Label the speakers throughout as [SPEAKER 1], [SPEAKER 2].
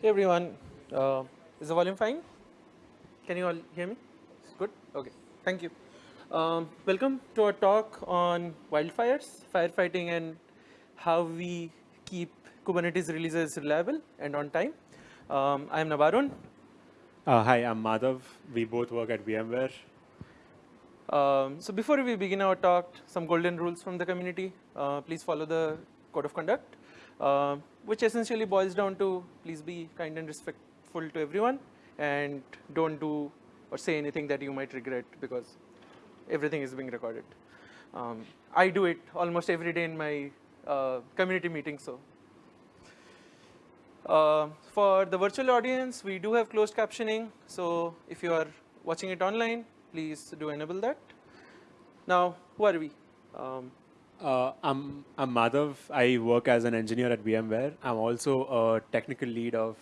[SPEAKER 1] Hey everyone, uh, is the volume fine? Can you all hear me? Good? Okay, thank you. Um, welcome to our talk on wildfires, firefighting and how we keep Kubernetes releases reliable and on time. Um, I'm Nabarun.
[SPEAKER 2] Uh, hi, I'm Madhav. We both work at VMware.
[SPEAKER 1] Um, so before we begin our talk, some golden rules from the community. Uh, please follow the code of conduct, uh, which essentially boils down to please be kind and respectful to everyone and don't do or say anything that you might regret because everything is being recorded. Um, I do it almost every day in my uh, community meetings, so. Uh, for the virtual audience, we do have closed captioning, so if you are watching it online, please do enable that. Now, who are we? Um,
[SPEAKER 2] uh, I'm, I'm Madhav. I work as an engineer at VMware. I'm also a technical lead of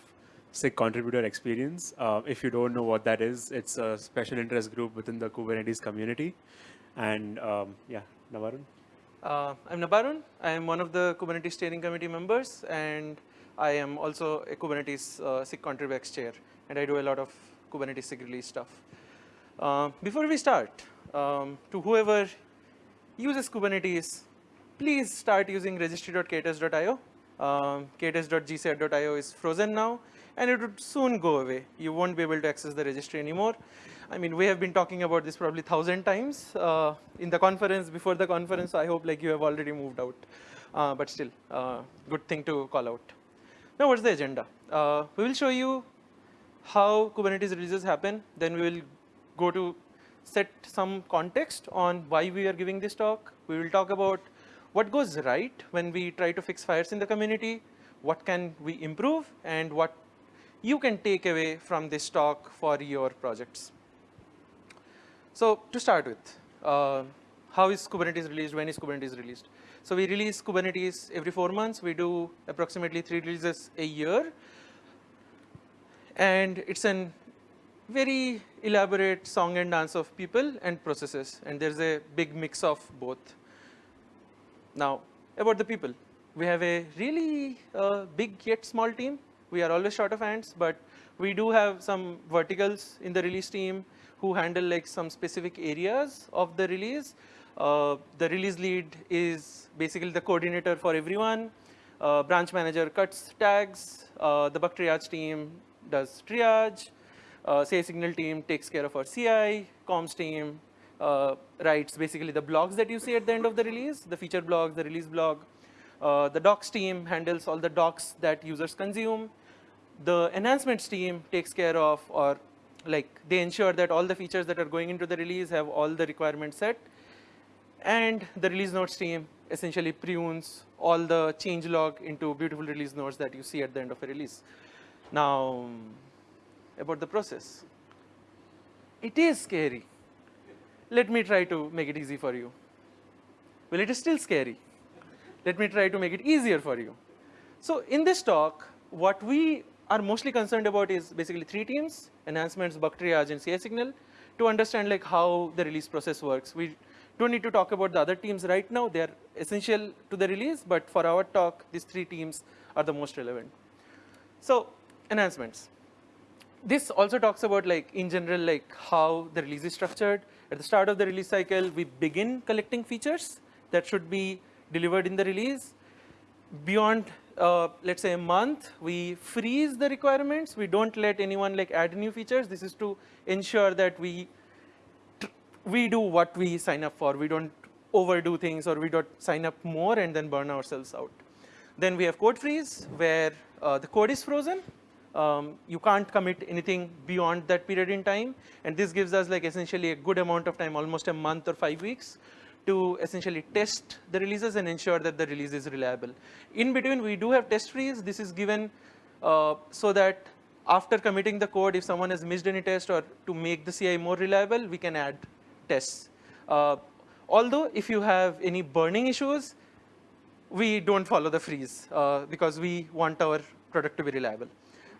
[SPEAKER 2] SIG contributor experience. Uh, if you don't know what that is, it's a special interest group within the Kubernetes community. And um, yeah, Nabarun.
[SPEAKER 1] Uh, I'm Nabarun. I am one of the Kubernetes steering committee members, and I am also a Kubernetes uh, SIG contributor chair, and I do a lot of Kubernetes SIG release stuff. Uh, before we start, um, to whoever uses Kubernetes, please start using registry.k8s.io. Um, k8s.gcr.io is frozen now, and it would soon go away. You won't be able to access the registry anymore. I mean, we have been talking about this probably thousand times uh, in the conference, before the conference, so I hope like you have already moved out. Uh, but still, uh, good thing to call out. Now, what's the agenda? Uh, we will show you how Kubernetes releases happen, then we will go to set some context on why we are giving this talk. We will talk about what goes right when we try to fix fires in the community, what can we improve, and what you can take away from this talk for your projects. So to start with, uh, how is Kubernetes released, when is Kubernetes released? So we release Kubernetes every four months. We do approximately three releases a year. And it's an very elaborate song and dance of people and processes, and there's a big mix of both. Now, about the people, we have a really uh, big yet small team. We are always short of hands, but we do have some verticals in the release team who handle like some specific areas of the release. Uh, the release lead is basically the coordinator for everyone. Uh, branch manager cuts tags. Uh, the bug triage team does triage uh, CI signal team takes care of our CI, comms team uh, writes basically the blogs that you see at the end of the release, the feature blogs, the release blog. Uh, the docs team handles all the docs that users consume. The enhancements team takes care of or like they ensure that all the features that are going into the release have all the requirements set. And the release notes team essentially prunes all the change log into beautiful release notes that you see at the end of a release. Now, about the process. It is scary. Let me try to make it easy for you. Well, it is still scary. Let me try to make it easier for you. So in this talk, what we are mostly concerned about is basically three teams, enhancements, bug triage, and CI signal, to understand like how the release process works. We don't need to talk about the other teams right now. They're essential to the release, but for our talk, these three teams are the most relevant. So enhancements this also talks about like in general like how the release is structured. At the start of the release cycle, we begin collecting features that should be delivered in the release. Beyond, uh, let's say a month, we freeze the requirements. We don't let anyone like add new features. This is to ensure that we we do what we sign up for. We don't overdo things or we don't sign up more and then burn ourselves out. Then we have code freeze where uh, the code is frozen um, you can't commit anything beyond that period in time. And this gives us like essentially a good amount of time, almost a month or five weeks to essentially test the releases and ensure that the release is reliable. In between, we do have test freeze. This is given uh, so that after committing the code, if someone has missed any test or to make the CI more reliable, we can add tests. Uh, although if you have any burning issues, we don't follow the freeze uh, because we want our product to be reliable.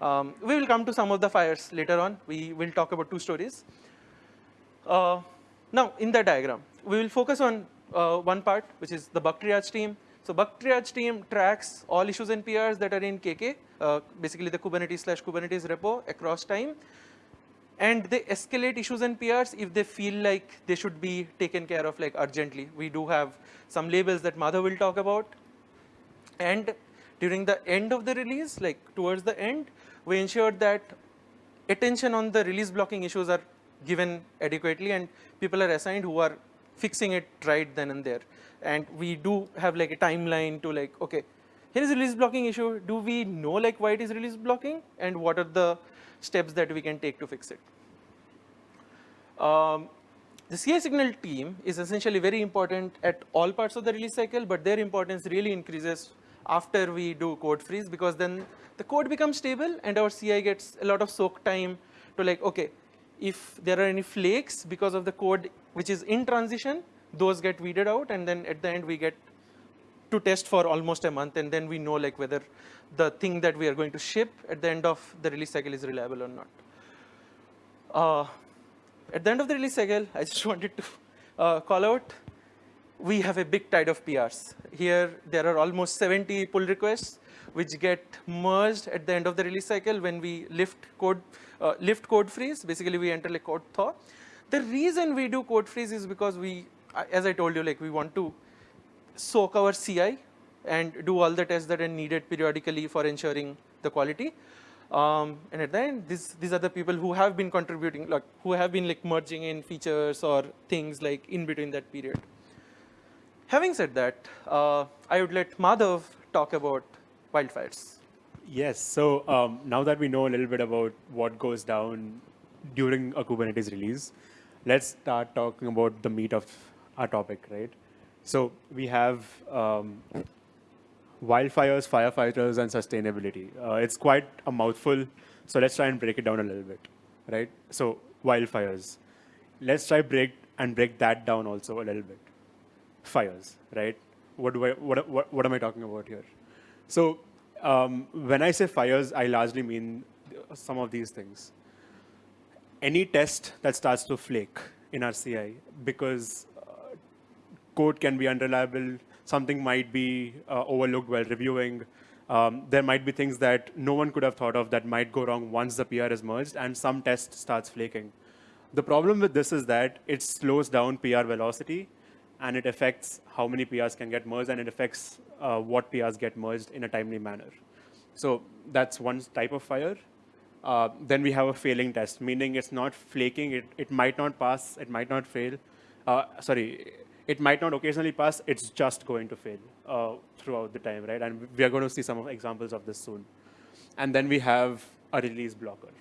[SPEAKER 1] Um, we will come to some of the fires later on. We will talk about two stories. Uh, now, in the diagram, we will focus on uh, one part, which is the bug triage team. So bug triage team tracks all issues and PRs that are in KK uh, basically the Kubernetes slash Kubernetes repo across time. And they escalate issues and PRs if they feel like they should be taken care of like urgently. We do have some labels that Madhav will talk about. And during the end of the release, like towards the end, we ensured that attention on the release blocking issues are given adequately and people are assigned who are fixing it right then and there. And we do have like a timeline to like, okay, here is a release blocking issue. Do we know like why it is release blocking and what are the steps that we can take to fix it? Um, the CI signal team is essentially very important at all parts of the release cycle, but their importance really increases after we do code freeze because then the code becomes stable and our CI gets a lot of soak time to like, okay, if there are any flakes because of the code which is in transition, those get weeded out and then at the end we get to test for almost a month and then we know like whether the thing that we are going to ship at the end of the release cycle is reliable or not. Uh, at the end of the release cycle, I just wanted to uh, call out, we have a big tide of PRs. Here, there are almost 70 pull requests which get merged at the end of the release cycle when we lift code, uh, lift code freeze. Basically, we enter a code thaw. The reason we do code freeze is because we, as I told you, like we want to soak our CI and do all the tests that are needed periodically for ensuring the quality. Um, and at the end, this, these are the people who have been contributing, like who have been like merging in features or things like in between that period. Having said that, uh, I would let Madhav talk about wildfires.
[SPEAKER 2] Yes, so um, now that we know a little bit about what goes down during a Kubernetes release, let's start talking about the meat of our topic, right? So we have um, wildfires, firefighters, and sustainability. Uh, it's quite a mouthful, so let's try and break it down a little bit, right? So wildfires. Let's try break and break that down also a little bit. Fires, right? What do I what what, what am I talking about here? So um, when I say fires, I largely mean some of these things. Any test that starts to flake in our CI because uh, code can be unreliable, something might be uh, overlooked while reviewing. Um, there might be things that no one could have thought of that might go wrong once the PR is merged and some test starts flaking. The problem with this is that it slows down PR velocity and it affects how many PRs can get merged and it affects uh, what PRs get merged in a timely manner. So that's one type of fire. Uh, then we have a failing test, meaning it's not flaking, it, it might not pass, it might not fail. Uh, sorry, it might not occasionally pass, it's just going to fail uh, throughout the time, right? And we are going to see some examples of this soon. And then we have a release blocker.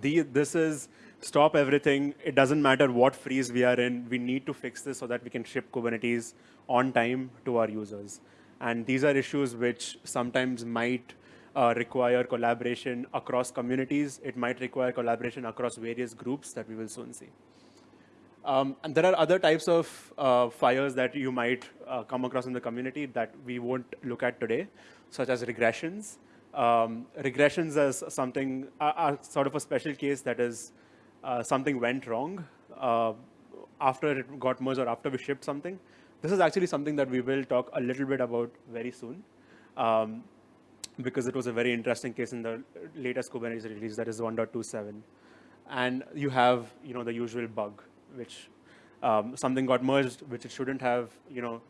[SPEAKER 2] The, this is stop everything. It doesn't matter what freeze we are in. We need to fix this so that we can ship Kubernetes on time to our users. And these are issues which sometimes might uh, require collaboration across communities. It might require collaboration across various groups that we will soon see. Um, and there are other types of uh, fires that you might uh, come across in the community that we won't look at today, such as regressions. Um, regressions as something, are, are, sort of a special case that is uh, something went wrong uh, after it got merged or after we shipped something. This is actually something that we will talk a little bit about very soon. Um, because it was a very interesting case in the latest Kubernetes release, that is 1.27. And you have, you know, the usual bug which um, something got merged, which it shouldn't have, you know,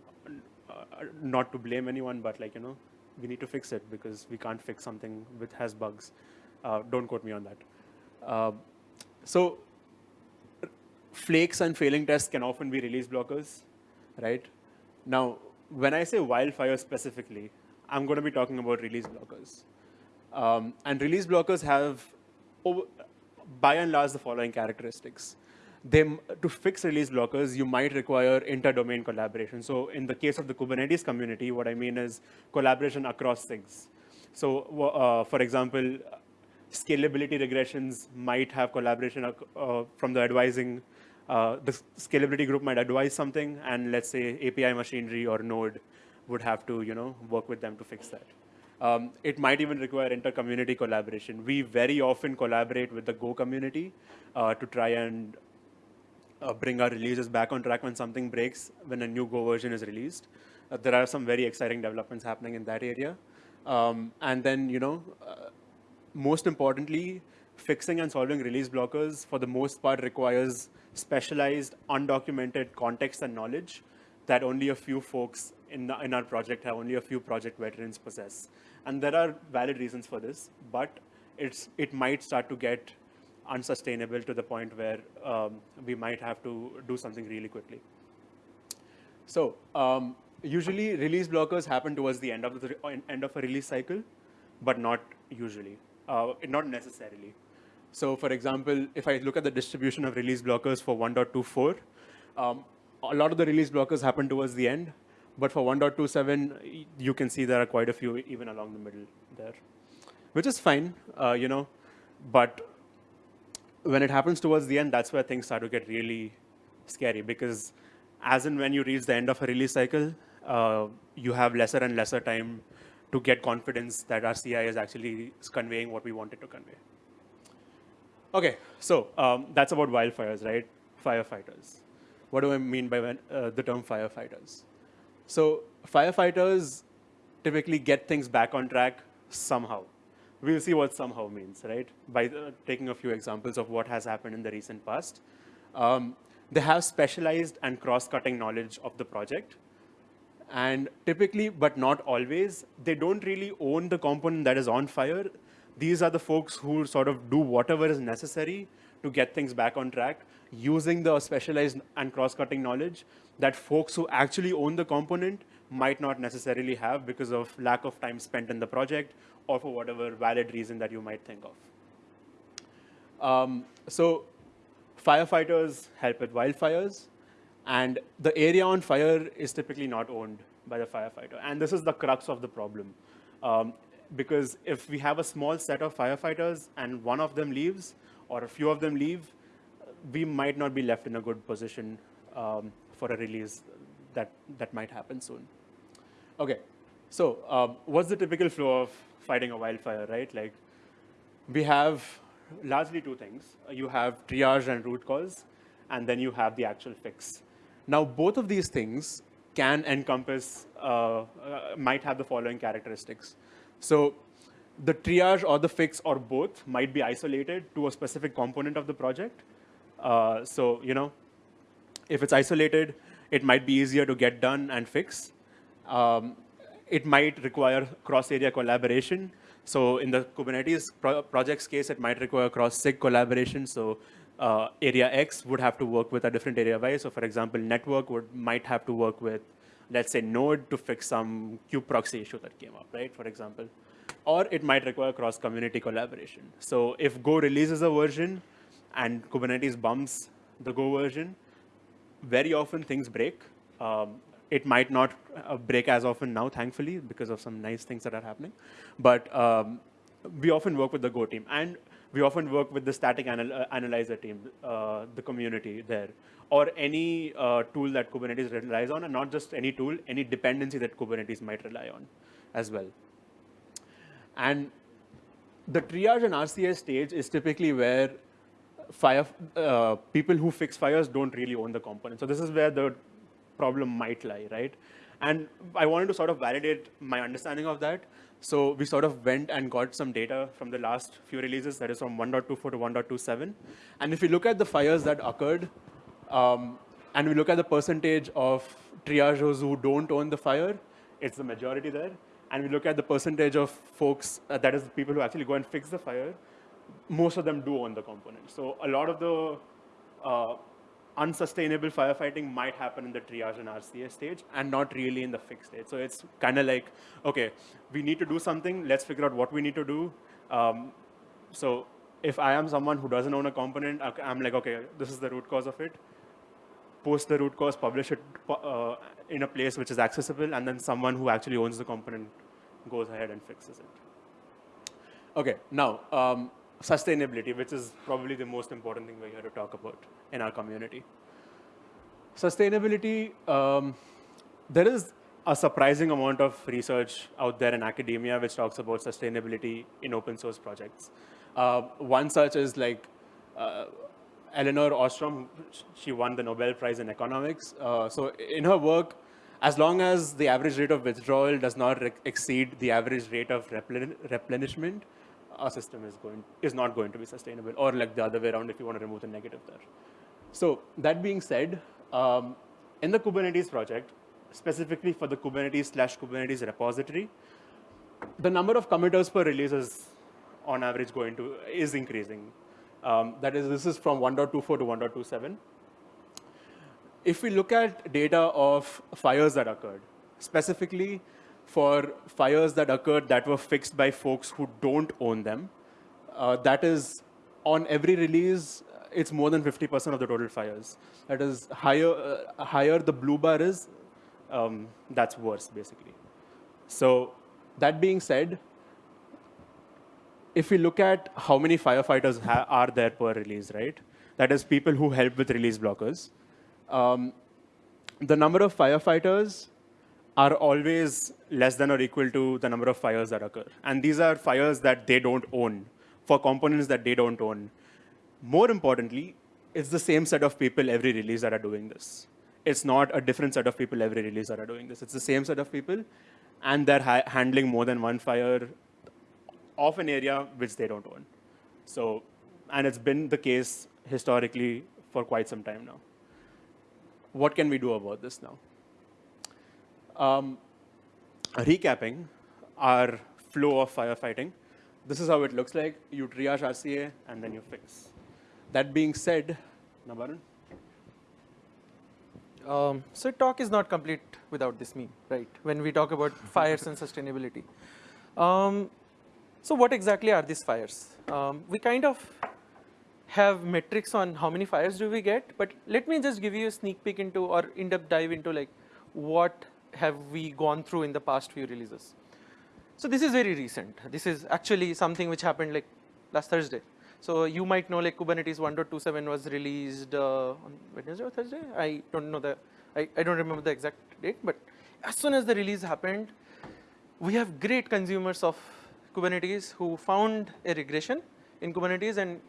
[SPEAKER 2] uh, not to blame anyone, but like, you know, we need to fix it because we can't fix something which has bugs. Uh, don't quote me on that. Uh, so flakes and failing tests can often be release blockers, right? Now, when I say wildfire specifically, I'm going to be talking about release blockers. Um, and release blockers have, over, by and large, the following characteristics they, to fix release blockers, you might require inter-domain collaboration. So in the case of the Kubernetes community, what I mean is collaboration across things. So uh, for example, scalability regressions might have collaboration uh, from the advising, uh, the scalability group might advise something, and let's say API machinery or Node would have to you know, work with them to fix that. Um, it might even require inter-community collaboration. We very often collaborate with the Go community uh, to try and uh, bring our releases back on track when something breaks, when a new Go version is released. Uh, there are some very exciting developments happening in that area. Um, and then, you know, uh, most importantly, fixing and solving release blockers for the most part requires specialized, undocumented context and knowledge that only a few folks in, the, in our project have, only a few project veterans possess. And there are valid reasons for this, but it's, it might start to get unsustainable to the point where um, we might have to do something really quickly. So um, usually release blockers happen towards the end of the end of a release cycle, but not usually, uh, not necessarily. So for example, if I look at the distribution of release blockers for 1.24, um, a lot of the release blockers happen towards the end, but for 1.27, you can see there are quite a few even along the middle there, which is fine, uh, you know, but when it happens towards the end, that's where things start to get really scary because as and when you reach the end of a release cycle, uh, you have lesser and lesser time to get confidence that our CI is actually conveying what we wanted to convey. Okay, so um, that's about wildfires, right? Firefighters. What do I mean by when, uh, the term firefighters? So firefighters typically get things back on track somehow. We'll see what somehow means, right? By the, taking a few examples of what has happened in the recent past. Um, they have specialized and cross-cutting knowledge of the project. And typically, but not always, they don't really own the component that is on fire these are the folks who sort of do whatever is necessary to get things back on track using the specialized and cross-cutting knowledge that folks who actually own the component might not necessarily have because of lack of time spent in the project or for whatever valid reason that you might think of. Um, so firefighters help with wildfires, and the area on fire is typically not owned by the firefighter. And this is the crux of the problem. Um, because if we have a small set of firefighters and one of them leaves or a few of them leave, we might not be left in a good position um, for a release that, that might happen soon. Okay, so um, what's the typical flow of fighting a wildfire, right? Like we have largely two things. You have triage and root cause, and then you have the actual fix. Now, both of these things can encompass, uh, uh, might have the following characteristics. So the triage or the fix or both might be isolated to a specific component of the project. Uh, so, you know, if it's isolated, it might be easier to get done and fix. Um, it might require cross-area collaboration. So in the Kubernetes pro project's case, it might require cross-SIG collaboration. So uh, area X would have to work with a different area Y. So for example, network would might have to work with let's say node to fix some kube proxy issue that came up, right, for example. Or it might require cross-community collaboration. So if Go releases a version and Kubernetes bumps the Go version, very often things break. Um, it might not uh, break as often now, thankfully, because of some nice things that are happening. But um, we often work with the Go team. And we often work with the static anal uh, analyzer team, uh, the community there, or any uh, tool that Kubernetes relies on, and not just any tool, any dependency that Kubernetes might rely on as well. And the triage and RCA stage is typically where fire uh, people who fix fires don't really own the component. So this is where the problem might lie, right? And I wanted to sort of validate my understanding of that. So we sort of went and got some data from the last few releases, that is from 1.24 to 1.27. And if you look at the fires that occurred, um, and we look at the percentage of triagers who don't own the fire, it's the majority there. And we look at the percentage of folks, uh, that is people who actually go and fix the fire, most of them do own the component. So a lot of the uh, unsustainable firefighting might happen in the triage and RCA stage and not really in the fix stage. So it's kind of like, okay, we need to do something. Let's figure out what we need to do. Um, so if I am someone who doesn't own a component, I'm like, okay, this is the root cause of it. Post the root cause, publish it uh, in a place which is accessible, and then someone who actually owns the component goes ahead and fixes it. Okay, now, um, sustainability, which is probably the most important thing we're here to talk about in our community. Sustainability, um, there is a surprising amount of research out there in academia which talks about sustainability in open source projects. Uh, one such is like uh, Elinor Ostrom, she won the Nobel Prize in economics. Uh, so in her work, as long as the average rate of withdrawal does not exceed the average rate of replen replenishment, our system is going is not going to be sustainable, or like the other way around if you want to remove the negative there. So that being said, um, in the Kubernetes project, specifically for the Kubernetes slash Kubernetes repository, the number of committers per release is on average going to, is increasing. Um, that is, this is from 1.24 to 1.27. If we look at data of fires that occurred, specifically for fires that occurred that were fixed by folks who don't own them, uh, that is on every release, it's more than 50% of the total fires. That is higher, uh, higher the blue bar is, um, that's worse basically. So that being said, if we look at how many firefighters are there per release, right? That is people who help with release blockers. Um, the number of firefighters are always less than or equal to the number of fires that occur. And these are fires that they don't own, for components that they don't own. More importantly, it's the same set of people every release that are doing this. It's not a different set of people every release that are doing this. It's the same set of people, and they're ha handling more than one fire of an area which they don't own. So, and it's been the case historically for quite some time now. What can we do about this now? Um, recapping our flow of firefighting, this is how it looks like. You triage RCA, and then you fix. That being said, Nabarun?
[SPEAKER 1] Um, so talk is not complete without this meme, right? When we talk about fires and sustainability. Um, so what exactly are these fires? Um, we kind of have metrics on how many fires do we get, but let me just give you a sneak peek into or in-depth dive into like what have we gone through in the past few releases. So this is very recent. This is actually something which happened like last Thursday. So you might know like Kubernetes 1.27 was released uh, on Wednesday or Thursday. I don't know the, I, I don't remember the exact date, but as soon as the release happened, we have great consumers of Kubernetes who found a regression in Kubernetes and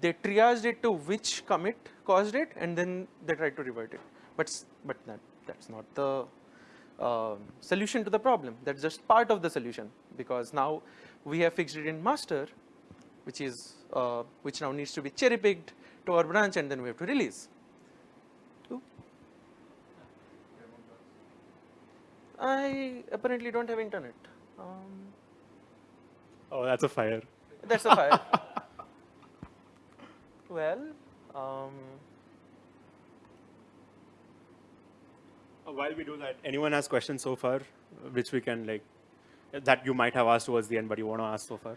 [SPEAKER 1] they triaged it to which commit caused it and then they tried to revert it. But, but that, that's not the uh, solution to the problem. That's just part of the solution because now we have fixed it in master which is uh, which now needs to be cherry picked to our branch and then we have to release. I apparently don't have internet. Um,
[SPEAKER 2] oh, that's a fire.
[SPEAKER 1] That's a fire. well, um,
[SPEAKER 2] while we do that, anyone has questions so far, which we can like, that you might have asked towards the end, but you want to ask so far?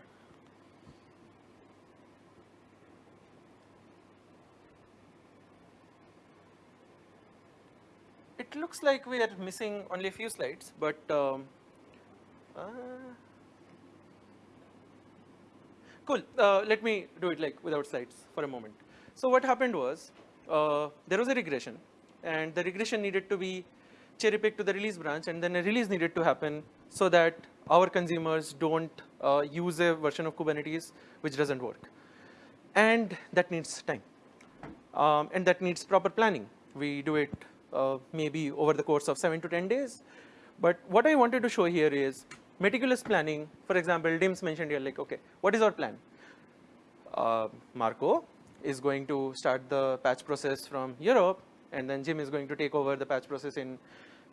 [SPEAKER 1] it looks like we are missing only a few slides, but um, uh, cool. Uh, let me do it like without slides for a moment. So what happened was uh, there was a regression, and the regression needed to be cherry pick to the release branch, and then a release needed to happen so that our consumers don't uh, use a version of Kubernetes which doesn't work, and that needs time, um, and that needs proper planning. We do it uh, maybe over the course of 7 to 10 days. But what I wanted to show here is meticulous planning. For example, Dims mentioned here like, okay, what is our plan? Uh, Marco is going to start the patch process from Europe, and then Jim is going to take over the patch process in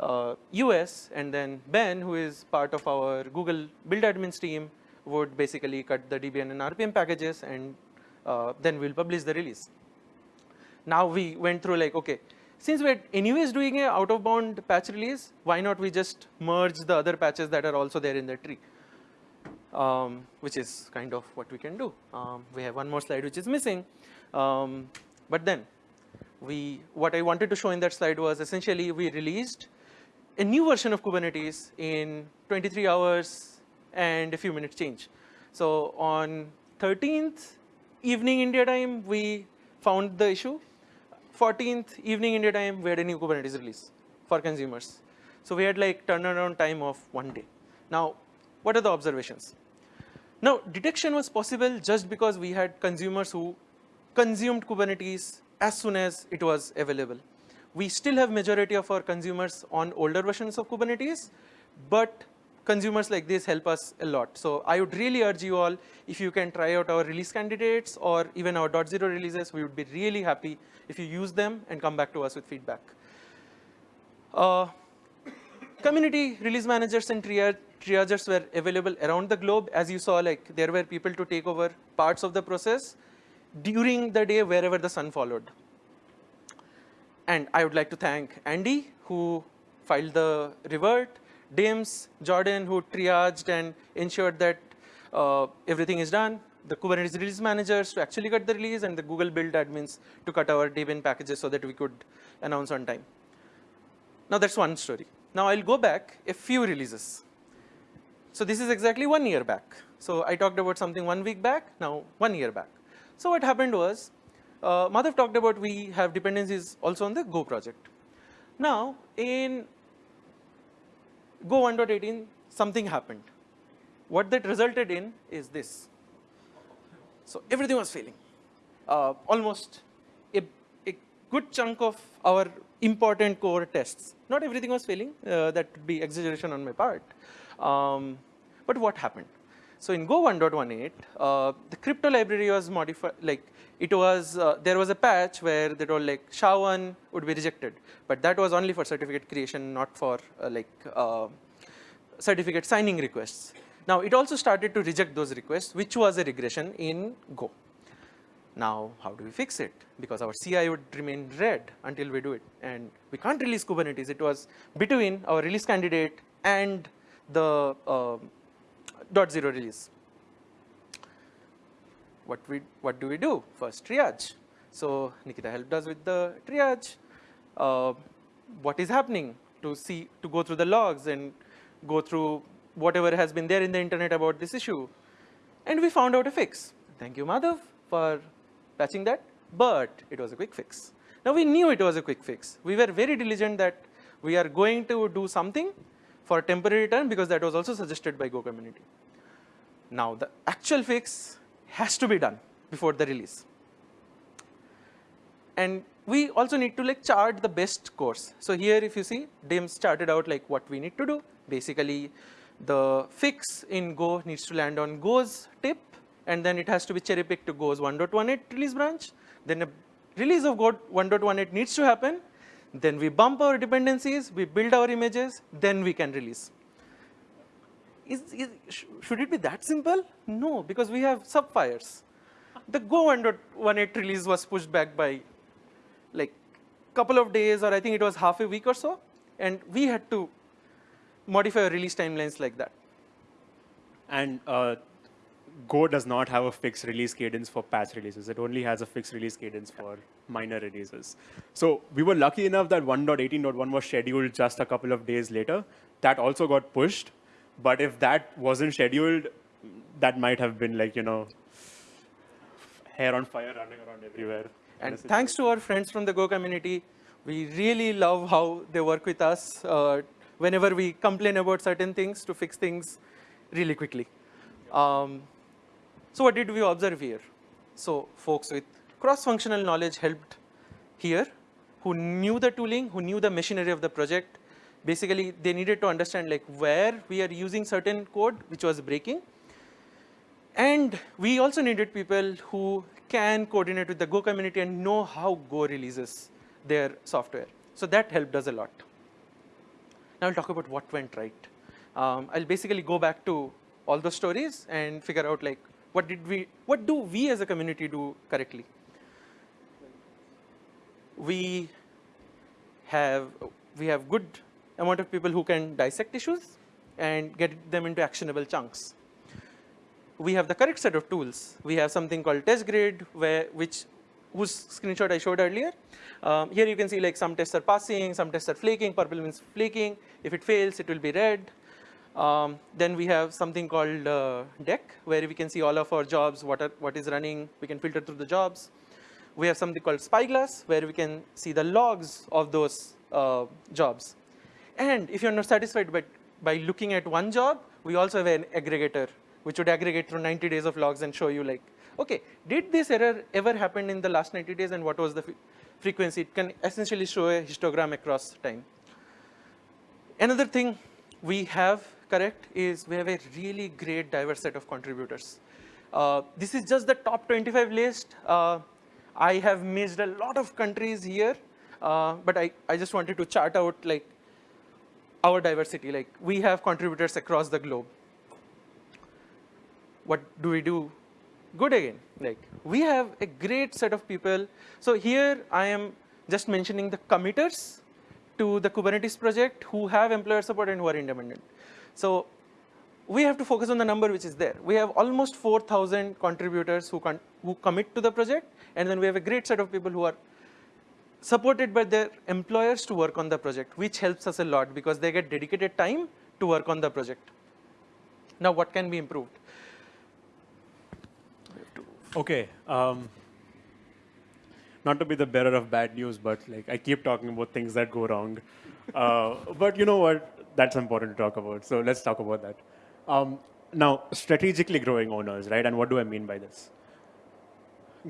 [SPEAKER 1] uh, US, and then Ben, who is part of our Google build admins team, would basically cut the Debian and RPM packages, and uh, then we'll publish the release. Now we went through like, okay, since we're anyways doing a out of bound patch release, why not we just merge the other patches that are also there in the tree? Um, which is kind of what we can do. Um, we have one more slide which is missing. Um, but then we, what I wanted to show in that slide was essentially we released a new version of Kubernetes in 23 hours and a few minutes change. So on 13th evening India time, we found the issue 14th evening India time, we had a new Kubernetes release for consumers. So we had like turnaround time of one day. Now, what are the observations? Now, detection was possible just because we had consumers who consumed Kubernetes as soon as it was available. we still have majority of our consumers on older versions of Kubernetes, but consumers like this help us a lot. So I would really urge you all, if you can try out our release candidates or even our .0 releases, we would be really happy if you use them and come back to us with feedback. Uh, community release managers and triage triagers were available around the globe. As you saw, like there were people to take over parts of the process during the day wherever the sun followed. And I would like to thank Andy, who filed the revert, Dims, Jordan, who triaged and ensured that uh, everything is done, the Kubernetes release managers to actually cut the release, and the Google build admins to cut our Debian packages so that we could announce on time. Now that's one story. Now I'll go back a few releases. So this is exactly one year back. So I talked about something one week back, now one year back. So what happened was, uh, Madhav talked about we have dependencies also on the Go project. Now in Go 1.18, something happened. What that resulted in is this. So everything was failing. Uh, almost a, a, good chunk of our important core tests. Not everything was failing. Uh, that would be exaggeration on my part. Um, but what happened? So in Go 1.18, uh, the crypto library was modified, like it was, uh, there was a patch where they told like SHA-1 would be rejected, but that was only for certificate creation, not for uh, like uh, certificate signing requests. Now it also started to reject those requests, which was a regression in Go. Now, how do we fix it? Because our CI would remain red until we do it. And we can't release Kubernetes. It was between our release candidate and the uh, .0 release. What, we, what do we do? First, triage. So Nikita helped us with the triage. Uh, what is happening to see, to go through the logs and go through whatever has been there in the internet about this issue. And we found out a fix. Thank you, Madhav, for patching that, but it was a quick fix. Now we knew it was a quick fix. We were very diligent that we are going to do something for a temporary return because that was also suggested by Go community. Now the actual fix has to be done before the release. And we also need to like chart the best course. So here if you see, Dims started out like what we need to do. Basically, the fix in Go needs to land on Go's tip, and then it has to be cherry picked to Go's 1.18 release branch. Then a release of Go 1.18 needs to happen. Then we bump our dependencies, we build our images, then we can release. Is, is, should it be that simple? No, because we have subfires. The Go 1.18 release was pushed back by like couple of days, or I think it was half a week or so, and we had to modify release timelines like that.
[SPEAKER 2] And uh, Go does not have a fixed release cadence for patch releases. It only has a fixed release cadence for minor releases. So we were lucky enough that 1.18.1 was scheduled just a couple of days later. That also got pushed. But if that wasn't scheduled, that might have been like, you know, hair on fire running around everywhere.
[SPEAKER 1] And thanks to our friends from the Go community, we really love how they work with us uh, whenever we complain about certain things to fix things really quickly. Um, so what did we observe here? So folks with cross-functional knowledge helped here, who knew the tooling, who knew the machinery of the project. Basically, they needed to understand like where we are using certain code which was breaking. And we also needed people who can coordinate with the Go community and know how Go releases their software. So that helped us a lot. Now I'll talk about what went right. Um, I'll basically go back to all the stories and figure out like what did we, what do we as a community do correctly? We have, we have good amount of people who can dissect issues and get them into actionable chunks. We have the correct set of tools. We have something called test grid, where, which whose screenshot I showed earlier. Um, here you can see like some tests are passing, some tests are flaking, purple means flaking. If it fails, it will be red. Um, then we have something called uh, deck, where we can see all of our jobs, what, are, what is running, we can filter through the jobs. We have something called Spyglass, where we can see the logs of those uh, jobs. And if you're not satisfied by, by looking at one job, we also have an aggregator, which would aggregate through 90 days of logs and show you like, okay, did this error ever happen in the last 90 days and what was the frequency. It can essentially show a histogram across time. Another thing we have correct is we have a really great diverse set of contributors. Uh, this is just the top 25 list. Uh, I have missed a lot of countries here, uh, but I, I just wanted to chart out like our diversity. Like we have contributors across the globe. What do we do? Good again. Like we have a great set of people. So here I am just mentioning the committers to the Kubernetes project who have employer support and who are independent. So we have to focus on the number which is there. We have almost 4,000 contributors who, who commit to the project, and then we have a great set of people who are supported by their employers to work on the project, which helps us a lot because they get dedicated time to work on the project. Now, what can be improved?
[SPEAKER 2] Okay. Um, not to be the bearer of bad news, but like I keep talking about things that go wrong. Uh, but you know what? That's important to talk about. So let's talk about that. Um, now, strategically growing owners, right? And what do I mean by this?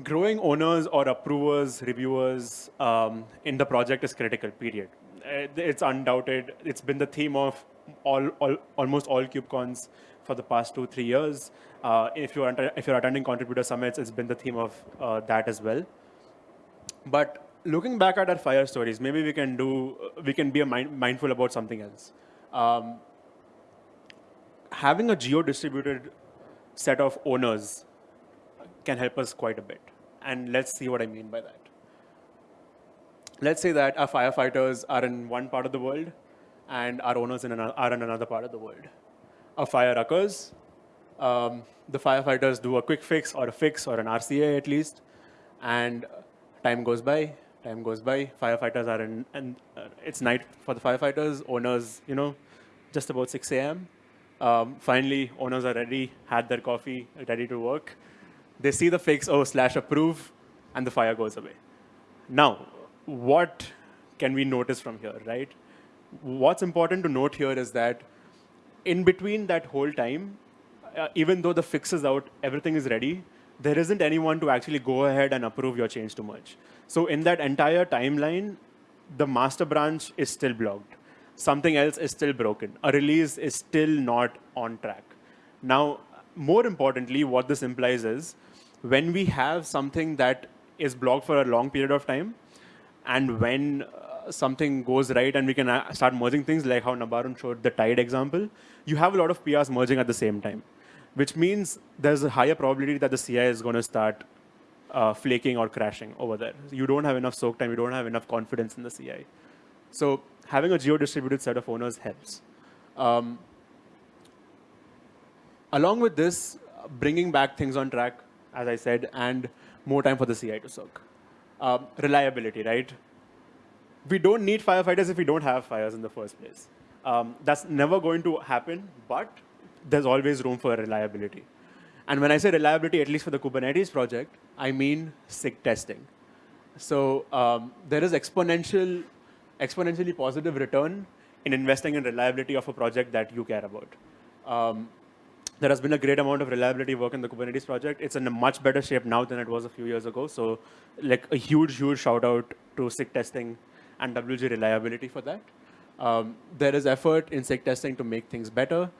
[SPEAKER 2] Growing owners or approvers, reviewers um, in the project is critical, period. Uh, it's undoubted. It's been the theme of all, all almost all KubeCons for the past two, three years. Uh, if, you're, if you're attending contributor summits, it's been the theme of uh, that as well. But looking back at our fire stories, maybe we can do, we can be mind, mindful about something else. Um, having a geo-distributed set of owners can help us quite a bit. And let's see what I mean by that. Let's say that our firefighters are in one part of the world and our owners in are in another part of the world. A fire occurs, um, the firefighters do a quick fix or a fix or an RCA at least, and time goes by, time goes by, firefighters are in, and uh, it's night for the firefighters, owners, you know, just about 6 a.m. Um, finally, owners are ready, had their coffee, ready to work. They see the fix, oh, slash approve, and the fire goes away. Now, what can we notice from here, right? What's important to note here is that in between that whole time, uh, even though the fix is out, everything is ready, there isn't anyone to actually go ahead and approve your change to merge. So in that entire timeline, the master branch is still blocked something else is still broken. A release is still not on track. Now, more importantly, what this implies is when we have something that is blocked for a long period of time, and when uh, something goes right and we can uh, start merging things, like how Nabarun showed the tide example, you have a lot of PRs merging at the same time, which means there's a higher probability that the CI is going to start uh, flaking or crashing over there. You don't have enough soak time, you don't have enough confidence in the CI. So having a geo-distributed set of owners helps. Um, along with this, bringing back things on track, as I said, and more time for the CI to soak. Um, reliability, right? We don't need firefighters if we don't have fires in the first place. Um, that's never going to happen, but there's always room for reliability. And when I say reliability, at least for the Kubernetes project, I mean SIG testing. So um, there is exponential exponentially positive return in investing in reliability of a project that you care about. Um, there has been a great amount of reliability work in the Kubernetes project. It's in a much better shape now than it was a few years ago. So like a huge, huge shout out to SIG testing and WG reliability for that. Um, there is effort in SIG testing to make things better.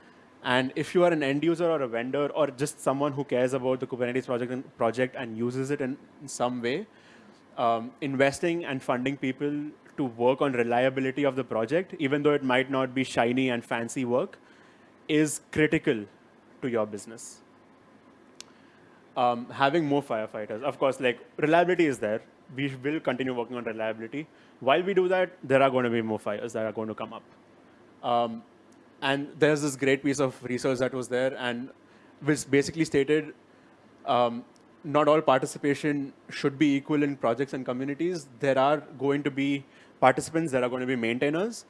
[SPEAKER 2] And if you are an end user or a vendor or just someone who cares about the Kubernetes project and, project and uses it in, in some way, um, investing and funding people to work on reliability of the project, even though it might not be shiny and fancy work, is critical to your business. Um, having more firefighters, of course, like reliability is there. We will continue working on reliability. While we do that, there are going to be more fires that are going to come up. Um, and there's this great piece of research that was there and which basically stated um, not all participation should be equal in projects and communities. There are going to be participants, there are going to be maintainers.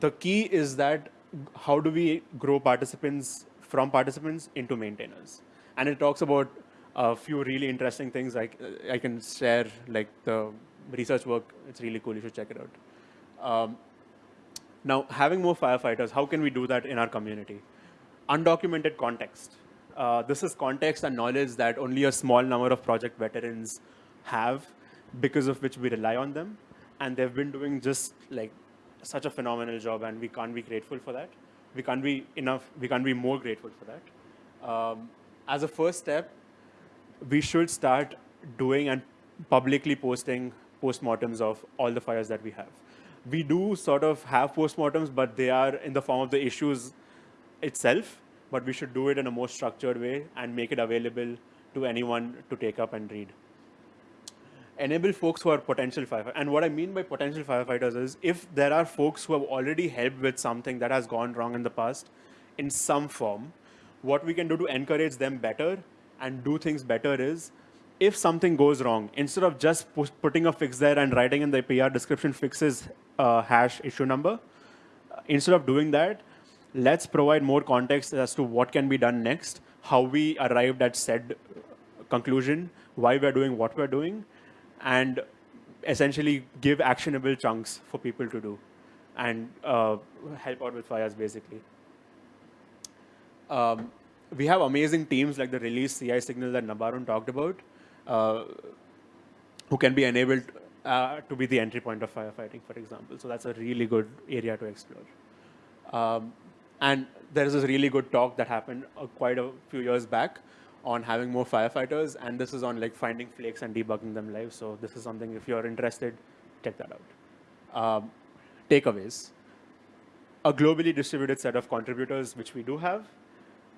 [SPEAKER 2] The key is that how do we grow participants from participants into maintainers? And it talks about a few really interesting things I, I can share, like the research work. It's really cool. You should check it out. Um, now, having more firefighters, how can we do that in our community? Undocumented context. Uh, this is context and knowledge that only a small number of project veterans have because of which we rely on them. And they've been doing just like such a phenomenal job, and we can't be grateful for that. We can't be enough, we can't be more grateful for that. Um, as a first step, we should start doing and publicly posting postmortems of all the fires that we have. We do sort of have postmortems, but they are in the form of the issues itself, but we should do it in a more structured way and make it available to anyone to take up and read. Enable folks who are potential firefighters. And what I mean by potential firefighters is if there are folks who have already helped with something that has gone wrong in the past in some form, what we can do to encourage them better and do things better is if something goes wrong, instead of just putting a fix there and writing in the PR description fixes uh, hash issue number, uh, instead of doing that, let's provide more context as to what can be done next, how we arrived at said conclusion, why we're doing what we're doing, and essentially give actionable chunks for people to do and uh, help out with fires basically. Um, we have amazing teams like the release CI signal that Nabarun talked about, uh, who can be enabled uh, to be the entry point of firefighting, for example. So that's a really good area to explore. Um, and there is this really good talk that happened uh, quite a few years back on having more firefighters, and this is on like finding flakes and debugging them live. So this is something, if you're interested, check that out. Um, takeaways. A globally distributed set of contributors, which we do have,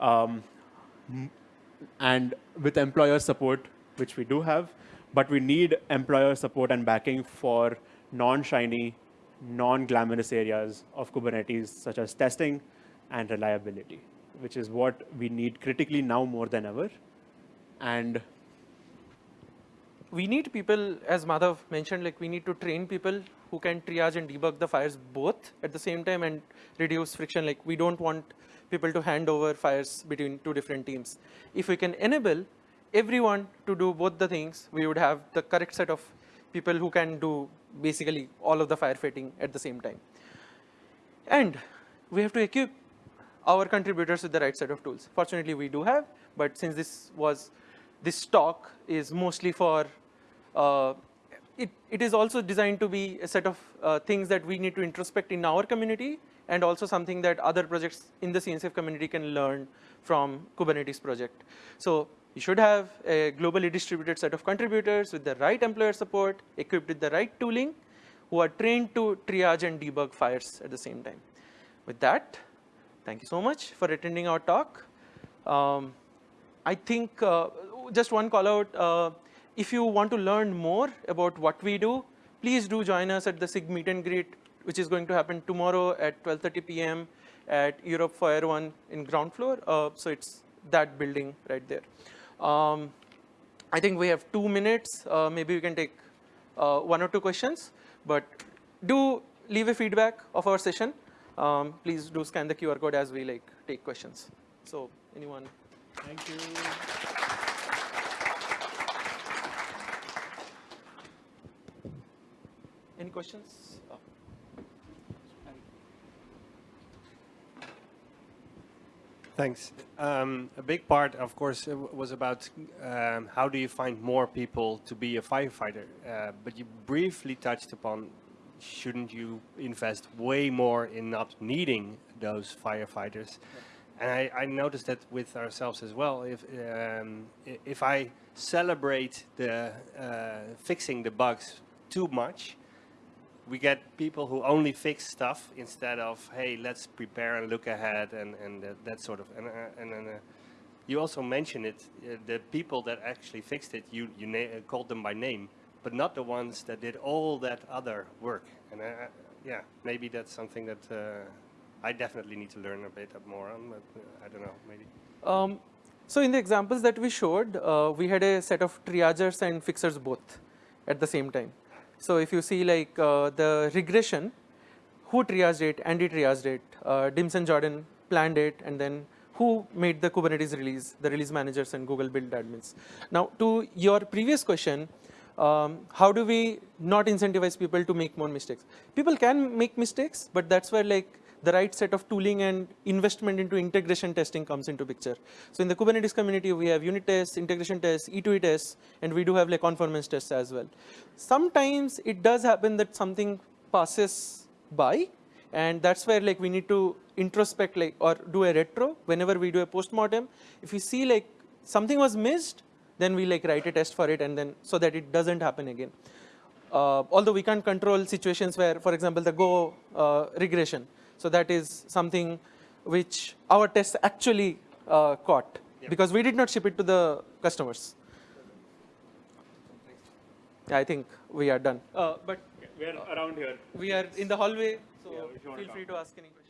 [SPEAKER 2] um, and with employer support, which we do have, but we need employer support and backing for non-shiny, non-glamorous areas of Kubernetes, such as testing and reliability which is what we need critically now more than ever. And
[SPEAKER 1] we need people, as Madhav mentioned, like we need to train people who can triage and debug the fires both at the same time and reduce friction. Like we don't want people to hand over fires between two different teams. If we can enable everyone to do both the things, we would have the correct set of people who can do basically all of the firefighting at the same time. And we have to equip our contributors with the right set of tools. Fortunately, we do have, but since this was, this talk is mostly for, uh, it, it is also designed to be a set of uh, things that we need to introspect in our community and also something that other projects in the CNCF community can learn from Kubernetes project. So you should have a globally distributed set of contributors with the right employer support, equipped with the right tooling, who are trained to triage and debug fires at the same time. With that, Thank you so much for attending our talk. Um, I think uh, just one call out, uh, if you want to learn more about what we do, please do join us at the SIG meet and greet, which is going to happen tomorrow at 12.30 p.m. at Europe Fire One in ground floor. Uh, so it's that building right there. Um, I think we have two minutes. Uh, maybe we can take uh, one or two questions, but do leave a feedback of our session um, please do scan the QR code as we like take questions. So anyone?
[SPEAKER 2] Thank you.
[SPEAKER 1] Any questions? Oh.
[SPEAKER 3] Thanks. Um, a big part, of course, was about um, how do you find more people to be a firefighter. Uh, but you briefly touched upon shouldn't you invest way more in not needing those firefighters? And I, I noticed that with ourselves as well. If um, if I celebrate the uh, fixing the bugs too much, we get people who only fix stuff instead of hey, let's prepare and look ahead and and that, that sort of and uh, and. uh, you also mentioned it, uh, the people that actually fixed it, you, you called them by name but not the ones that did all that other work. And uh, yeah, maybe that's something that uh, I definitely need to learn a bit more on, but uh, I don't know, maybe. Um,
[SPEAKER 1] so in the examples that we showed, uh, we had a set of triagers and fixers both at the same time. So if you see like uh, the regression, who triaged it, Andy triaged it, uh, Dims and Jordan planned it, and then who made the Kubernetes release, the release managers and Google build admins. Now to your previous question, um, how do we not incentivize people to make more mistakes? People can make mistakes, but that's where like the right set of tooling and investment into integration testing comes into picture. So in the Kubernetes community, we have unit tests, integration tests, E2E tests, and we do have like conformance tests as well. Sometimes it does happen that something passes by, and that's where like we need to introspect like or do a retro whenever we do a postmortem. If we see like something was missed, then we like write a test for it, and then so that it doesn't happen again. Uh, although we can't control situations where, for example, the Go uh, regression. So that is something which our tests actually uh, caught because we did not ship it to the customers. Yeah, I think we are done. Uh, but
[SPEAKER 2] We're around here.
[SPEAKER 1] we are in the hallway, so
[SPEAKER 2] Yeah, if you wanna
[SPEAKER 1] feel free to ask any questions.